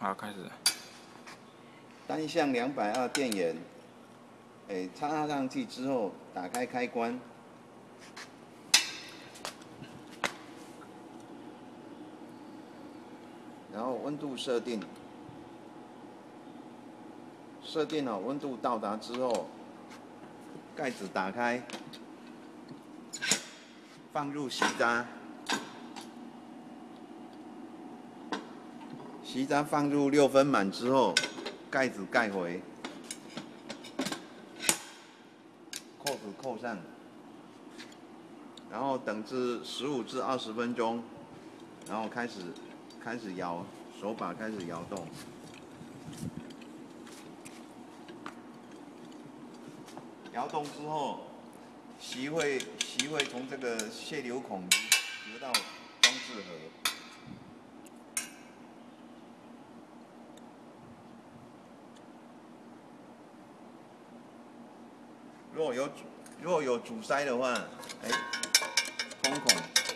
好，开始。单向两百二电源，哎，插上去之后，打开开关，然后温度设定，设定好温度到达之后，盖子打开，放入锡渣。锡渣放入六分满之后，盖子盖回，扣子扣上，然后等至十五至二十分钟，然后开始开始摇手把开始摇动，摇动之后，席会席会从这个泄流孔流到装置盒。如果有如果有阻塞的话，哎，空孔。